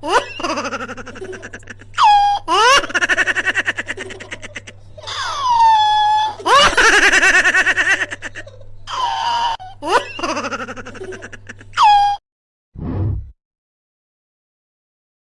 Ha ha ha ha!